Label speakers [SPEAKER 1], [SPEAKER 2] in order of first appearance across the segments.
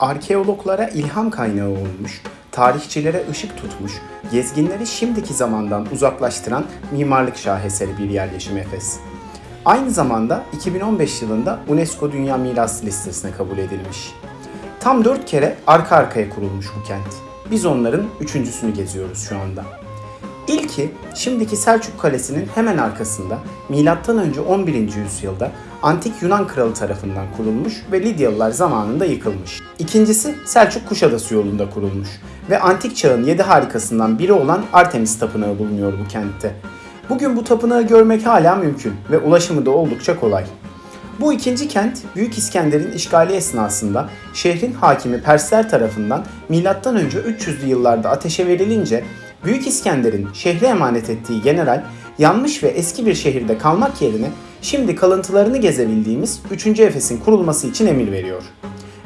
[SPEAKER 1] arkeologlara ilham kaynağı olmuş, tarihçilere ışık tutmuş, gezginleri şimdiki zamandan uzaklaştıran mimarlık şaheseri bir yerleşim Efes. Aynı zamanda 2015 yılında UNESCO Dünya Mirası listesine kabul edilmiş. Tam 4 kere arka arkaya kurulmuş bu kent. Biz onların üçüncüsünü geziyoruz şu anda. İlki şimdiki Selçuk Kalesi'nin hemen arkasında M.Ö. 11. yüzyılda antik Yunan kralı tarafından kurulmuş ve Lidyalılar zamanında yıkılmış. İkincisi Selçuk Kuşadası yolunda kurulmuş ve antik çağın yedi harikasından biri olan Artemis Tapınağı bulunuyor bu kentte. Bugün bu tapınağı görmek hala mümkün ve ulaşımı da oldukça kolay. Bu ikinci kent Büyük İskender'in işgali esnasında şehrin hakimi Persler tarafından M.Ö. 300'lü yıllarda ateşe verilince Büyük İskender'in şehre emanet ettiği general yanmış ve eski bir şehirde kalmak yerine şimdi kalıntılarını gezebildiğimiz 3. Efes'in kurulması için emir veriyor.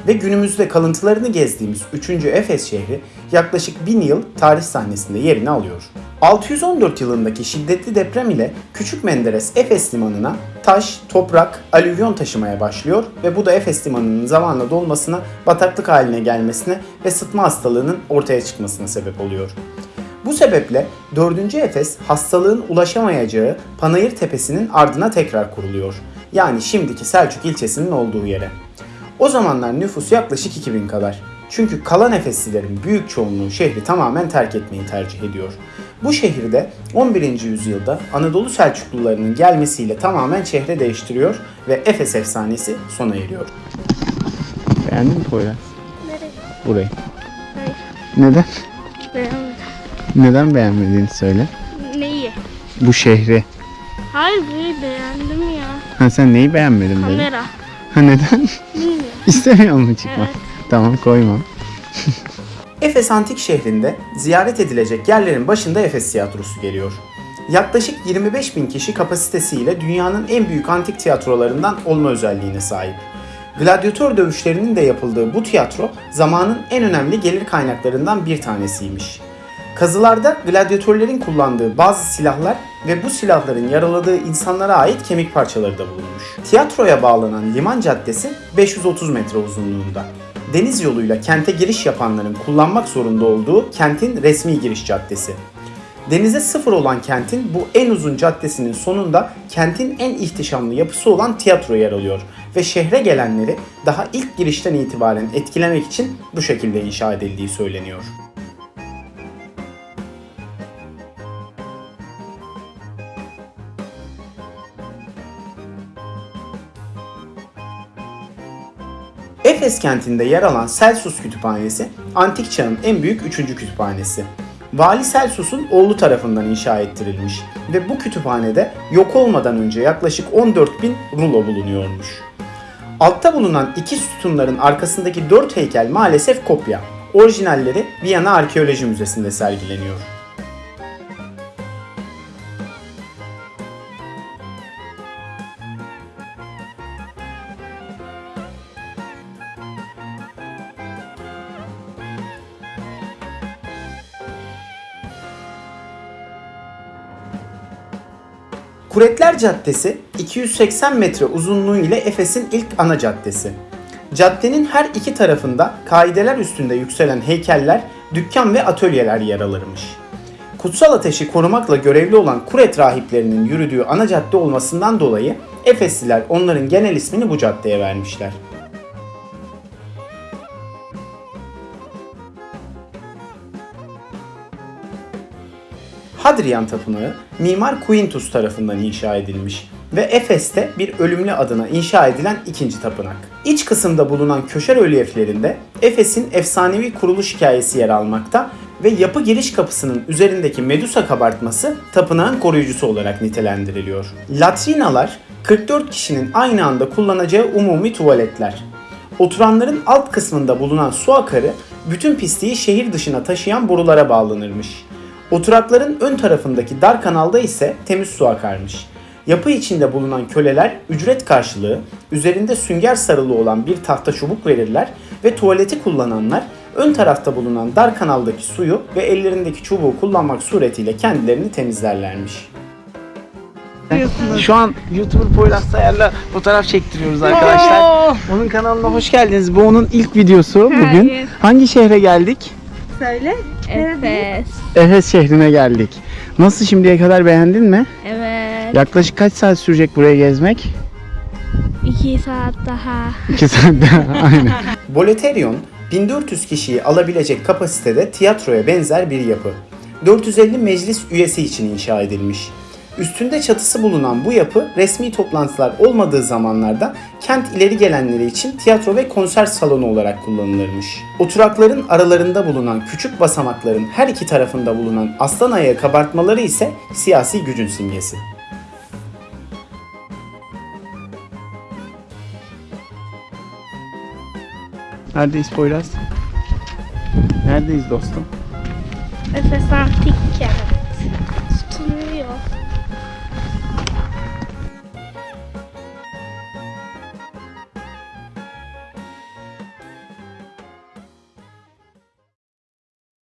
[SPEAKER 1] Ve günümüzde kalıntılarını gezdiğimiz 3. Efes şehri yaklaşık 1000 yıl tarih sahnesinde yerini alıyor. 614 yılındaki şiddetli deprem ile Küçük Menderes Efes limanına taş, toprak, alüvyon taşımaya başlıyor ve bu da Efes limanının zamanla dolmasına, bataklık haline gelmesine ve sıtma hastalığının ortaya çıkmasına sebep oluyor. Bu sebeple 4. Efes hastalığın ulaşamayacağı Panayır Tepesi'nin ardına tekrar kuruluyor. Yani şimdiki Selçuk ilçesinin olduğu yere. O zamanlar nüfus yaklaşık 2000 kadar. Çünkü kalan Efeslilerin büyük çoğunluğu şehri tamamen terk etmeyi tercih ediyor. Bu şehirde 11. yüzyılda Anadolu Selçuklularının gelmesiyle tamamen şehre değiştiriyor ve Efes efsanesi sona eriyor. Beğendin mi Poyraz?
[SPEAKER 2] Nereye?
[SPEAKER 1] Burayı.
[SPEAKER 2] Hayır.
[SPEAKER 1] Neden?
[SPEAKER 2] Beğenmedim.
[SPEAKER 1] Neden beğenmediğini söyle.
[SPEAKER 2] Neyi?
[SPEAKER 1] Bu şehri.
[SPEAKER 2] Hayır burayı beğendim ya.
[SPEAKER 1] Ha sen neyi beğenmedin dedin?
[SPEAKER 2] Kamera.
[SPEAKER 1] Ha neden?
[SPEAKER 2] Bilmiyorum.
[SPEAKER 1] İstemiyor mu çıkmak?
[SPEAKER 2] Evet.
[SPEAKER 1] Tamam koymam. Efes Antik şehrinde ziyaret edilecek yerlerin başında Efes Tiyatrosu geliyor. Yaklaşık 25 bin kişi kapasitesiyle dünyanın en büyük antik tiyatrolarından olma özelliğine sahip. Gladyatör dövüşlerinin de yapıldığı bu tiyatro zamanın en önemli gelir kaynaklarından bir tanesiymiş. Kazılarda gladyatörlerin kullandığı bazı silahlar ve bu silahların yaraladığı insanlara ait kemik parçaları da bulunmuş. Tiyatroya bağlanan liman caddesi 530 metre uzunluğunda. Deniz yoluyla kente giriş yapanların kullanmak zorunda olduğu kentin resmi giriş caddesi. Denize sıfır olan kentin bu en uzun caddesinin sonunda kentin en ihtişamlı yapısı olan tiyatro yer alıyor ve şehre gelenleri daha ilk girişten itibaren etkilemek için bu şekilde inşa edildiği söyleniyor. Efes kentinde yer alan Celsus Kütüphanesi, antik çağın en büyük üçüncü kütüphanesi. Vali Celsus'un oğlu tarafından inşa ettirilmiş ve bu kütüphanede yok olmadan önce yaklaşık 14 bin rulo bulunuyormuş. Altta bulunan iki sütunların arkasındaki dört heykel maalesef kopya. Orijinalleri Viyana Arkeoloji Müzesi'nde sergileniyor. Kuretler Caddesi 280 metre uzunluğu ile Efes'in ilk ana caddesi. Caddenin her iki tarafında kaideler üstünde yükselen heykeller, dükkan ve atölyeler yer alırmış. Kutsal ateşi korumakla görevli olan Kuret rahiplerinin yürüdüğü ana cadde olmasından dolayı Efesliler onların genel ismini bu caddeye vermişler. Hadrian Tapınağı Mimar Quintus tarafından inşa edilmiş ve Efes'te bir ölümlü adına inşa edilen ikinci tapınak. İç kısımda bulunan köşe rölyeflerinde Efes'in efsanevi kuruluş hikayesi yer almakta ve yapı giriş kapısının üzerindeki Medusa kabartması tapınağın koruyucusu olarak nitelendiriliyor. Latrinalar 44 kişinin aynı anda kullanacağı umumi tuvaletler. Oturanların alt kısmında bulunan su akarı bütün pisliği şehir dışına taşıyan borulara bağlanırmış. Oturakların ön tarafındaki dar kanalda ise temiz su akarmış. Yapı içinde bulunan köleler ücret karşılığı üzerinde sünger sarılı olan bir tahta çubuk verirler ve tuvaleti kullananlar ön tarafta bulunan dar kanaldaki suyu ve ellerindeki çubuğu kullanmak suretiyle kendilerini temizlerlermiş.
[SPEAKER 3] Şu an YouTuber Poyraz Sayar'la fotoğraf çektiriyoruz arkadaşlar. Onun kanalına hoş geldiniz. Bu onun ilk videosu bugün.
[SPEAKER 2] Hayır.
[SPEAKER 3] Hangi şehre geldik?
[SPEAKER 4] Söyle.
[SPEAKER 2] Efes.
[SPEAKER 3] Efes şehrine geldik. Nasıl şimdiye kadar beğendin mi?
[SPEAKER 2] Evet.
[SPEAKER 3] Yaklaşık kaç saat sürecek buraya gezmek?
[SPEAKER 2] İki saat daha.
[SPEAKER 3] 2 saatte. Aynen.
[SPEAKER 1] Boleterion, 1400 kişiyi alabilecek kapasitede tiyatroya benzer bir yapı. 450 meclis üyesi için inşa edilmiş. Üstünde çatısı bulunan bu yapı resmi toplantılar olmadığı zamanlarda kent ileri gelenleri için tiyatro ve konser salonu olarak kullanılırmış. Oturakların aralarında bulunan küçük basamakların her iki tarafında bulunan aslan ayağı kabartmaları ise siyasi gücün simgesi.
[SPEAKER 3] Neredeyiz Poyraz? Neredeyiz dostum?
[SPEAKER 2] Efes Antik Kent.